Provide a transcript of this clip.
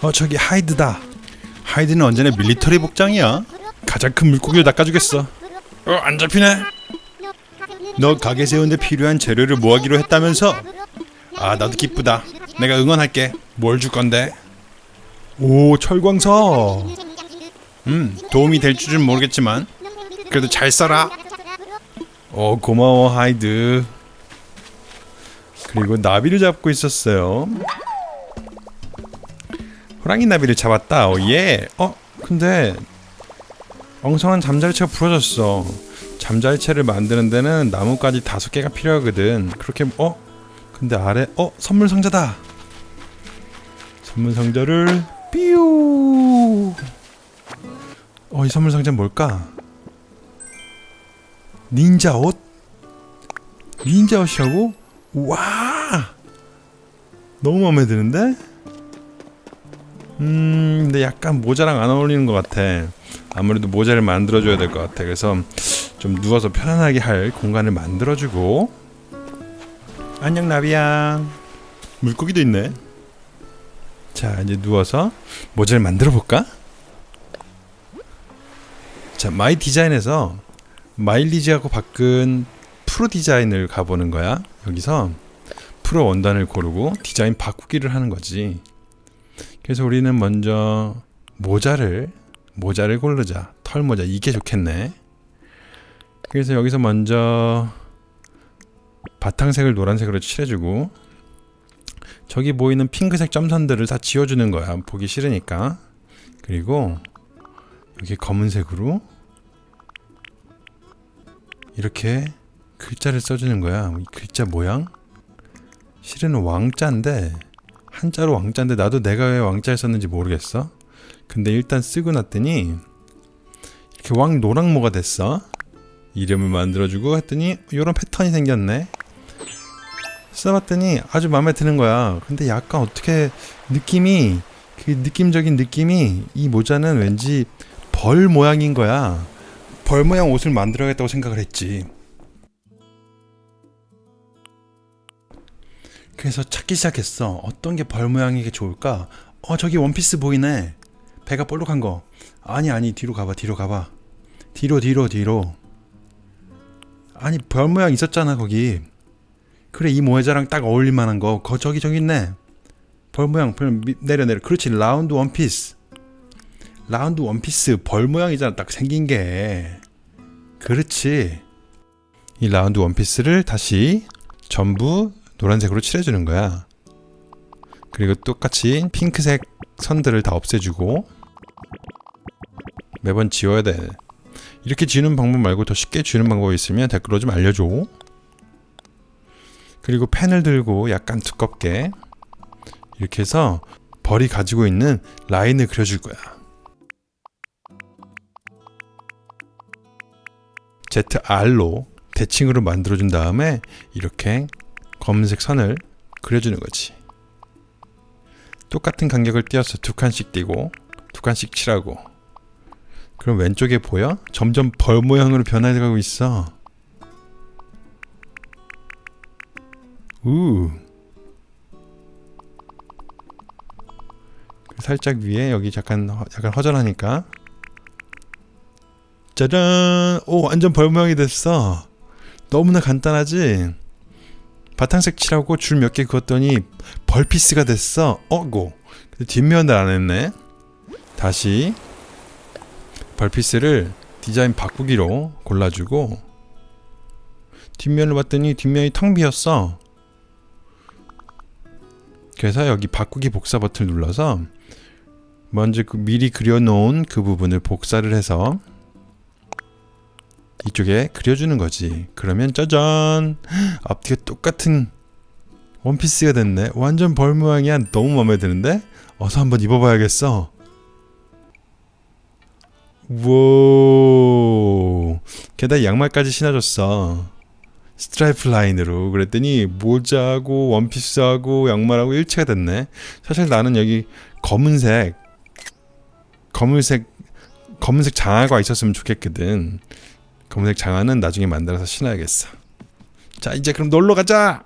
어 저기 하이드다. 하이드는 언제나 military 복장이야. 가장 큰 물고기를 낚아주겠어. 어 안 잡히네. 너 가게 세우는데 필요한 재료를 모으기로 했다면서? 아 나도 기쁘다. 내가 응원할게. 뭘 줄 건데? 오 철광석. 음 도움이 될 줄은 모르겠지만 그래도 잘 써라. 어 고마워 하이드. 그리고 나비를 잡고 있었어요 호랑이 나비를 잡았다. 오예. 어 근데 엉성한 잠자리채가 부러졌어. 잠자리채를 만드는 데는 나뭇가지 다섯 개가 필요하거든. 그렇게 어? 근데 아래 어? 선물 상자다. 선물 상자를 삐우. 어이 선물 상자 는 뭘까? 닌자 옷? 닌자 옷이라고? 와! 너무 마음에 드는데 음 근데 약간 모자랑 안 어울리는 것 같아. 아무래도 모자를 만들어줘야 될 것 같아. 그래서 좀 누워서 편안하게 할 공간을 만들어주고. 안녕 나비야. 물고기도 있네. 자 이제 누워서 모자를 만들어 볼까? 자 my design에서 마일리지하고 바꾼 프로 design을 가보는 거야. 여기서 프로 원단을 고르고 디자인 바꾸기를 하는 거지 그래서 우리는 먼저 모자를 모자를 고르자. 털모자. 이게 좋겠네. 그래서 여기서 먼저 바탕색을 노란색으로 칠해주고 저기 보이는 핑크색 점선들을 다 지워주는 거야. 보기 싫으니까. 그리고 여기 검은색으로 이렇게 글자를 써주는 거야. 이 글자 모양? 실은 왕자인데 한자로 왕자인데 나도 내가 왜 왕자를 썼는지 모르겠어? 근데 일단 쓰고 났더니 이렇게 왕 노랑모가 됐어. 이름을 만들어주고 했더니 이런 패턴이 생겼네. 써봤더니 아주 마음에 드는 거야. 근데 약간 어떻게 느낌이 그 느낌적인 느낌이 이 모자는 왠지 벌 모양인 거야. 벌 모양 옷을 만들어야겠다고 생각을 했지 그래서 찾기 시작했어. 어떤 게 벌 모양이 게 좋을까? 어 저기 원피스 보이네. 배가 볼록한 거. 아니 아니 뒤로 가봐 뒤로 가봐. 뒤로 뒤로 뒤로. 아니 별 모양 있었잖아 거기. 그래 이 모자랑 딱 어울릴 만한 거. 거 저기 저기 있네. 벌 모양 벌 미- 내려 내려. 그렇지 라운드 원피스. 라운드 원피스 벌 모양이잖아 딱 생긴 게. 그렇지. 이 라운드 원피스를 다시 전부 노란색으로 칠해주는 거야. 그리고 똑같이 핑크색 선들을 다 없애주고 매번 지워야 돼. 이렇게 지우는 방법 말고 더 쉽게 지우는 방법이 있으면 댓글로 좀 알려줘. 그리고 펜을 들고 약간 두껍게 이렇게 해서 벌이 가지고 있는 라인을 그려줄 거야. ZR로 대칭으로 만들어준 다음에 이렇게 검은색 선을 그려주는 거지. 똑같은 간격을 띄어서 두 칸씩 띄고 두 칸씩 칠하고. 그럼 왼쪽에 보여? 점점 벌 모양으로 변해가고 있어. 우. 살짝 위에 여기 약간 허- 약간 허전하니까. 짜잔! 오 완전 벌 모양이 됐어. 너무나 간단하지 바탕색 칠하고 줄 몇 개 그었더니 벌피스가 됐어. 어고. 뒷면을 안 했네. 다시 벌피스를 디자인 바꾸기로 골라주고 뒷면을 봤더니 뒷면이 텅 비었어. 그래서 여기 바꾸기 복사 버튼을 눌러서 먼저 그 미리 그려놓은 그 부분을 복사를 해서 이쪽에 그려주는 거지. 그러면 짜잔. 앞뒤가 똑같은 원피스가 됐네. 완전 벌 모양이야 너무 마음에 드는데? 어서 한번 입어봐야겠어. 우와 게다가 양말까지 신어줬어. 스트라이프 라인으로. 그랬더니 모자하고 원피스하고 양말하고 일체가 됐네. 사실 나는 여기 검은색 검은색 검은색 장화가 있었으면 좋겠거든 검은색 장화는 나중에 만들어서 신어야겠어. 자 이제 그럼 놀러 가자